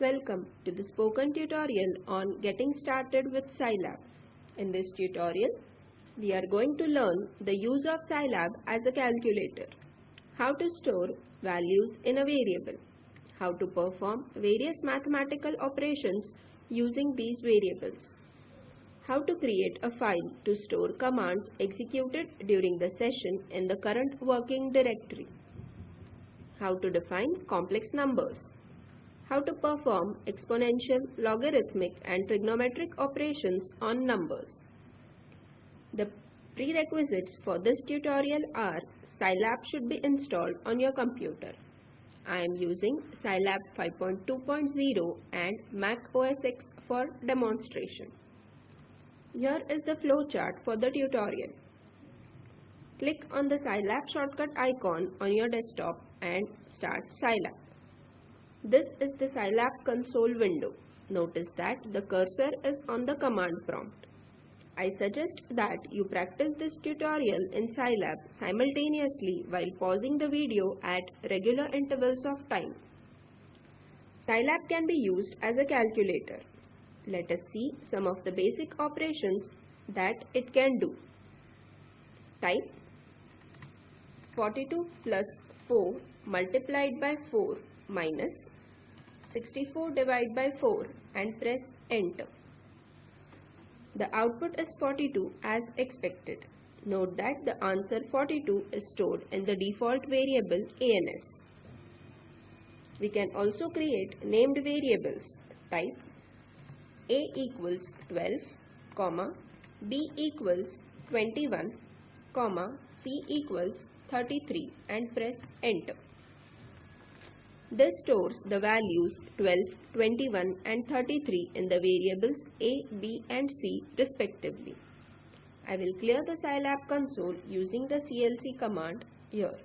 Welcome to the spoken tutorial on getting started with Scilab. In this tutorial, we are going to learn the use of Scilab as a calculator, how to store values in a variable, how to perform various mathematical operations using these variables, how to create a file to store commands executed during the session in the current working directory, how to define complex numbers, how to perform exponential, logarithmic and trigonometric operations on numbers. The prerequisites for this tutorial are Scilab should be installed on your computer. I am using Scilab 5.2.0 and Mac OS X for demonstration. Here is the flowchart for the tutorial. Click on the Scilab shortcut icon on your desktop and start Scilab. This is the Scilab console window. Notice that the cursor is on the command prompt. I suggest that you practice this tutorial in Scilab simultaneously while pausing the video at regular intervals of time. Scilab can be used as a calculator. Let us see some of the basic operations that it can do. Type 42 plus 4 multiplied by 4 minus 64 divided by 4 and press enter. The output is 42 as expected. Note that the answer 42 is stored in the default variable ANS. We can also create named variables. Type A equals 12, comma, B equals 21, comma, C equals 33 and press enter. This stores the values 12, 21 and 33 in the variables a, b and c respectively. I will clear the Scilab console using the clc command here.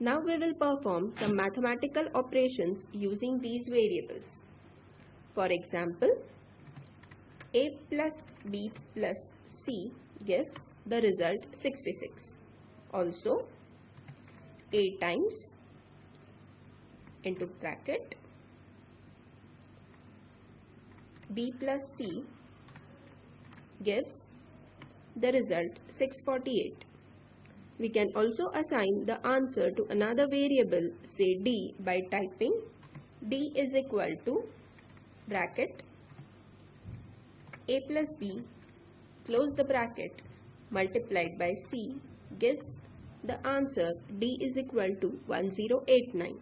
Now we will perform some mathematical operations using these variables. For example, a plus b plus c gives the result 66. Also, a times into bracket b plus c gives the result 648. We can also assign the answer to another variable say d by typing d is equal to bracket a plus b close the bracket multiplied by c gives the answer d is equal to 1089.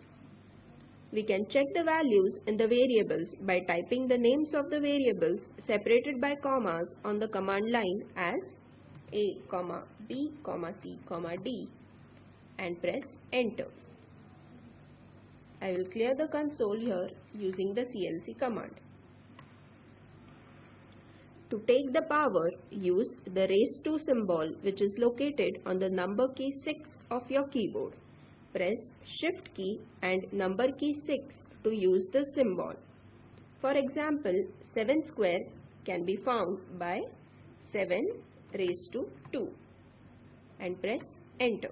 We can check the values in the variables by typing the names of the variables separated by commas on the command line as a, b, c, d and press enter. I will clear the console here using the clc command. To take the power, use the raise to symbol which is located on the number key 6 of your keyboard press shift key and number key 6 to use the symbol. For example, 7 square can be found by 7 raised to 2 and press enter.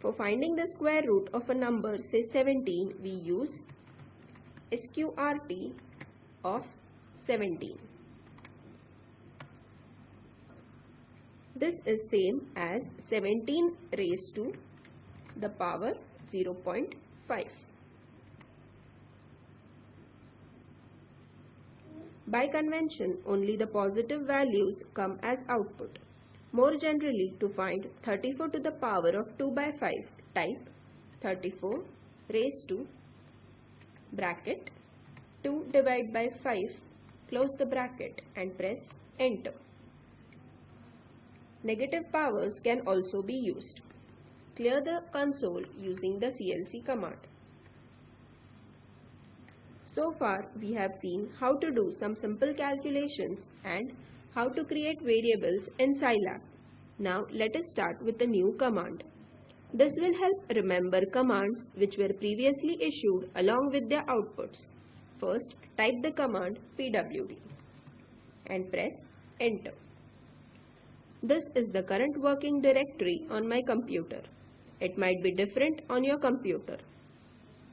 For finding the square root of a number say 17 we use sqrt of 17. This is same as 17 raised to the power 0.5. By convention, only the positive values come as output. More generally, to find 34 to the power of 2 by 5, type 34 raised to bracket 2 divided by 5, close the bracket and press enter. Negative powers can also be used. Clear the console using the clc command. So far we have seen how to do some simple calculations and how to create variables in Scilab. Now let us start with a new command. This will help remember commands which were previously issued along with their outputs. First type the command pwd and press enter. This is the current working directory on my computer. It might be different on your computer.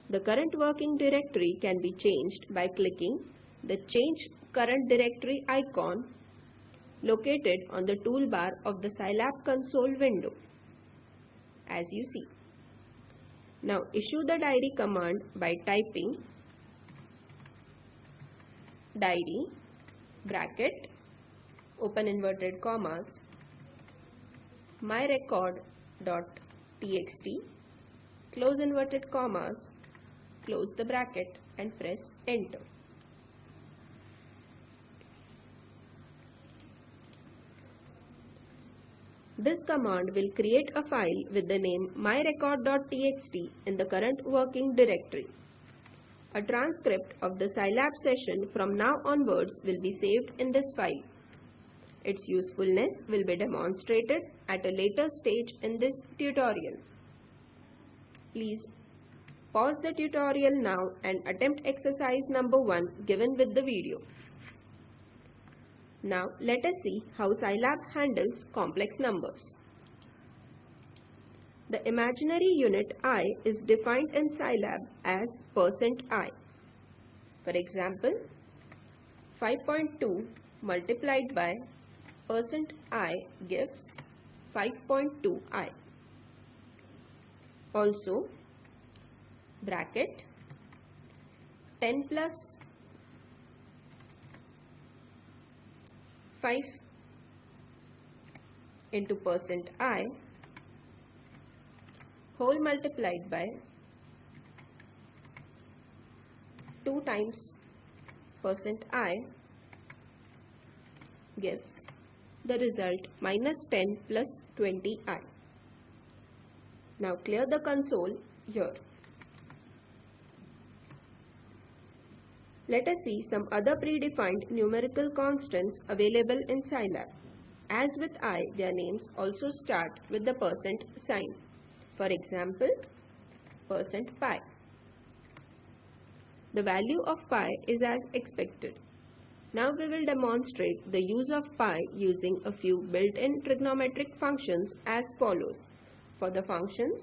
The current working directory can be changed by clicking the Change Current Directory icon located on the toolbar of the Scilab console window as you see. Now issue the diary command by typing diary bracket open inverted commas myrecord.txt close inverted commas close the bracket and press enter. This command will create a file with the name myrecord.txt in the current working directory. A transcript of the Scilab session from now onwards will be saved in this file. Its usefulness will be demonstrated at a later stage in this tutorial. Please pause the tutorial now and attempt exercise number 1 given with the video. Now let us see how Scilab handles complex numbers. The imaginary unit i is defined in Scilab as percent %i. For example, 5.2 multiplied by percent %i gives 5.2i. Also, bracket 10 plus 5 into percent %i whole multiplied by 2 times percent %i gives the result minus 10 plus 20i. Now clear the console here. Let us see some other predefined numerical constants available in Scilab. As with i, their names also start with the percent sign. For example, percent pi. The value of pi is as expected. Now we will demonstrate the use of pi using a few built-in trigonometric functions as follows. For the functions,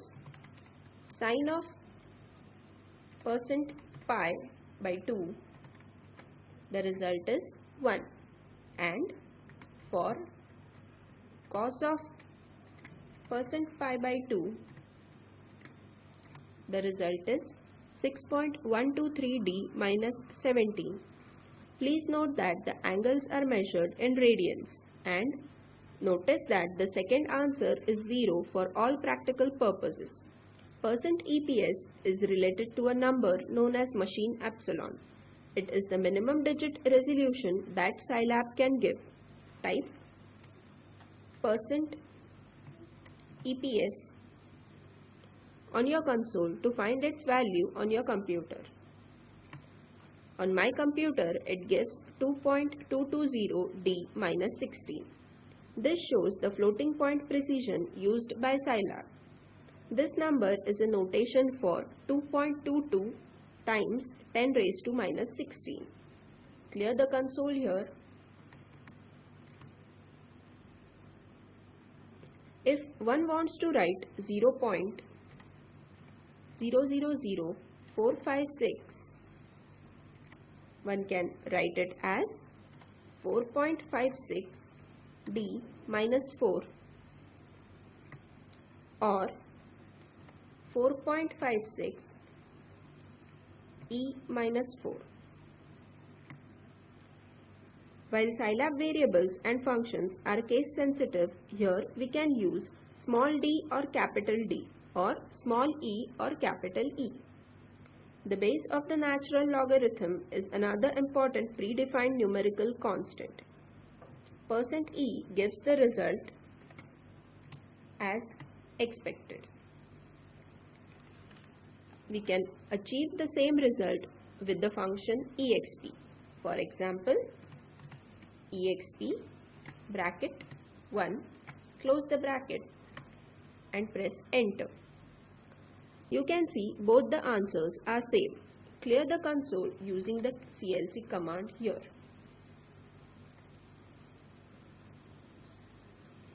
sine of percent pi by 2 the result is 1 and for cos of percent pi by 2 the result is 6.123d minus 17. Please note that the angles are measured in radians and notice that the second answer is 0 for all practical purposes. Percent EPS is related to a number known as machine epsilon. It is the minimum digit resolution that Scilab can give. Type percent EPS on your console to find its value on your computer. On my computer, it gives 2.220D minus 16. This shows the floating point precision used by Scilab. This number is a notation for 2.22 times 10 raised to minus 16. Clear the console here. If one wants to write 0 0.000456, one can write it as 4.56 d minus 4 or 4.56 e minus 4. While Scilab variables and functions are case sensitive, here we can use small d or capital D or small e or capital E. The base of the natural logarithm is another important predefined numerical constant. Percent %e gives the result as expected we can achieve the same result with the function exp. For example, exp bracket 1 close the bracket and press enter. You can see both the answers are same. Clear the console using the clc command here.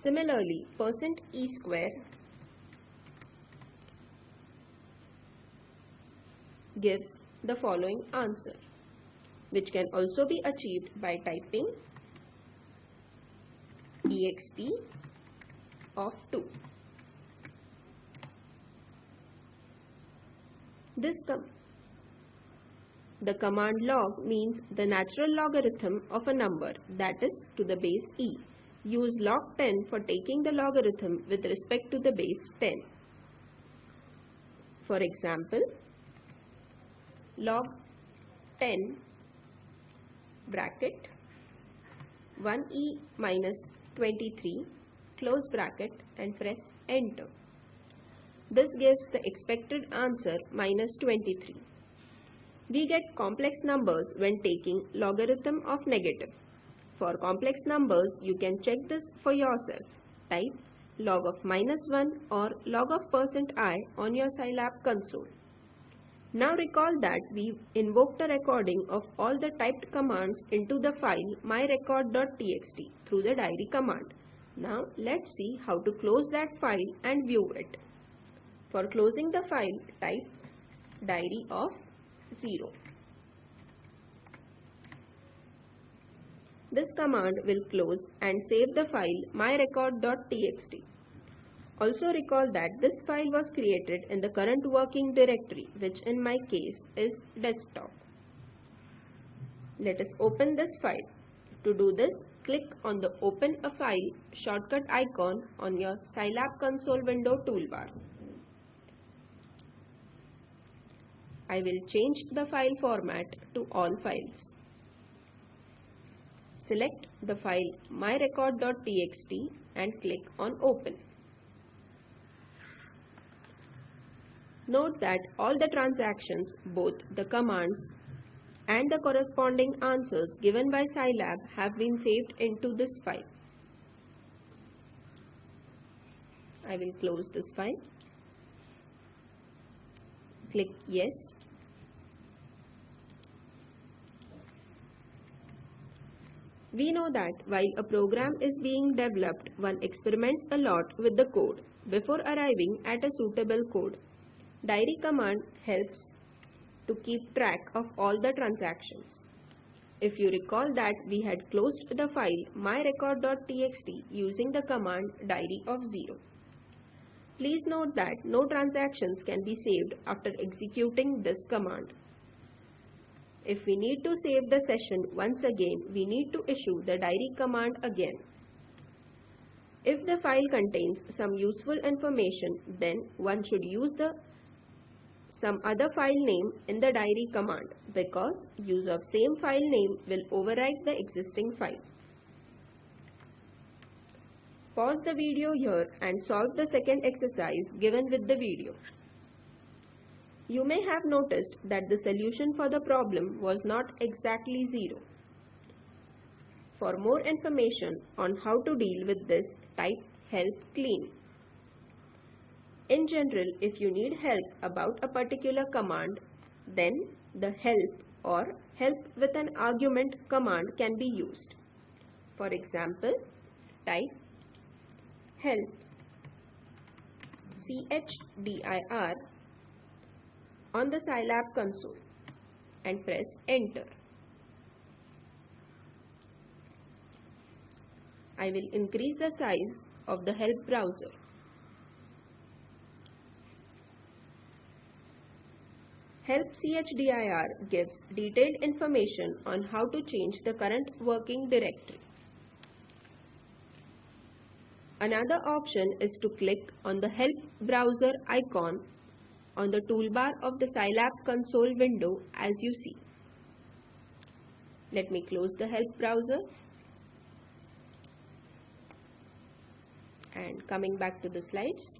Similarly, percent %e square gives the following answer which can also be achieved by typing exp of 2. This com the command log means the natural logarithm of a number that is to the base e. Use log 10 for taking the logarithm with respect to the base 10. For example, log 10 bracket 1e minus 23 close bracket and press enter. This gives the expected answer minus 23. We get complex numbers when taking logarithm of negative. For complex numbers, you can check this for yourself. Type log of minus 1 or log of percent %i on your Scilab console. Now recall that we invoked a recording of all the typed commands into the file myrecord.txt through the diary command. Now let's see how to close that file and view it. For closing the file, type diary of 0. This command will close and save the file myrecord.txt. Also recall that this file was created in the current working directory which in my case is desktop. Let us open this file. To do this, click on the Open a File shortcut icon on your Scilab console window toolbar. I will change the file format to all files. Select the file myrecord.txt and click on Open. Note that all the transactions, both the commands and the corresponding answers given by Scilab have been saved into this file. I will close this file. Click Yes. We know that while a program is being developed, one experiments a lot with the code before arriving at a suitable code. Diary command helps to keep track of all the transactions. If you recall that we had closed the file myrecord.txt using the command diary of 0. Please note that no transactions can be saved after executing this command. If we need to save the session once again, we need to issue the diary command again. If the file contains some useful information, then one should use the some other file name in the diary command because use of same file name will overwrite the existing file. Pause the video here and solve the second exercise given with the video. You may have noticed that the solution for the problem was not exactly 0. For more information on how to deal with this, type help clean. In general, if you need help about a particular command, then the help or help with an argument command can be used. For example, type help chdir on the Scilab console and press enter. I will increase the size of the help browser. Help CHDIR gives detailed information on how to change the current working directory. Another option is to click on the Help browser icon on the toolbar of the Scilab console window as you see. Let me close the Help browser and coming back to the slides.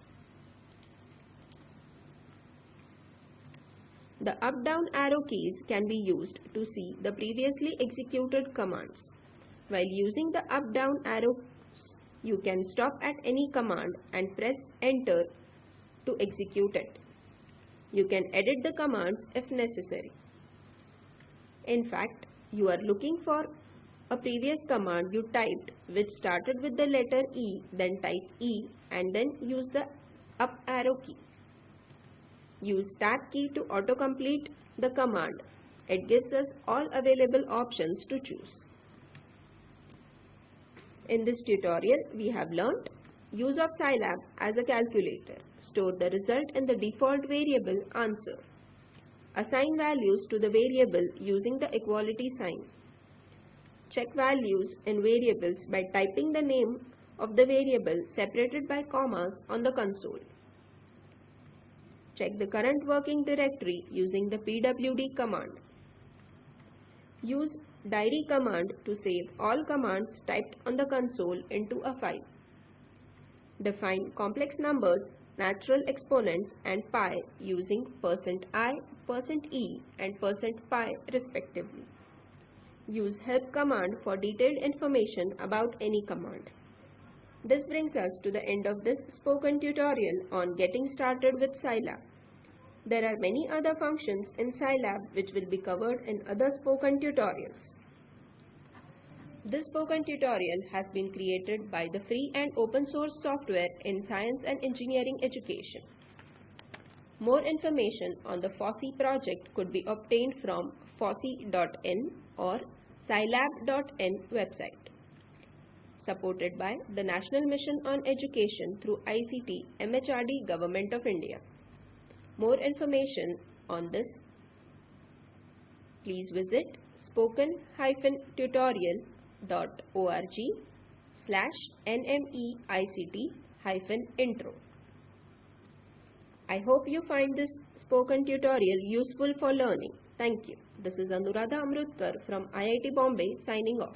The up-down arrow keys can be used to see the previously executed commands. While using the up-down arrows, you can stop at any command and press enter to execute it. You can edit the commands if necessary. In fact, you are looking for a previous command you typed which started with the letter E, then type E and then use the up arrow key. Use tab key to autocomplete the command. It gives us all available options to choose. In this tutorial, we have learnt use of Scilab as a calculator. Store the result in the default variable answer. Assign values to the variable using the equality sign. Check values in variables by typing the name of the variable separated by commas on the console. Check the current working directory using the pwd command. Use diary command to save all commands typed on the console into a file. Define complex numbers, natural exponents and pi using percent %i, percent %e and percent %pi respectively. Use help command for detailed information about any command. This brings us to the end of this spoken tutorial on getting started with Scilab. There are many other functions in Scilab which will be covered in other spoken tutorials. This spoken tutorial has been created by the free and open source software in science and engineering education. More information on the FOSSEE project could be obtained from fossee.in or scilab.in website supported by the National Mission on Education through ICT MHRD Government of India. More information on this, please visit spoken-tutorial.org slash nmeict intro. I hope you find this spoken tutorial useful for learning. Thank you. This is Anuradha Amrutkar from IIT Bombay signing off.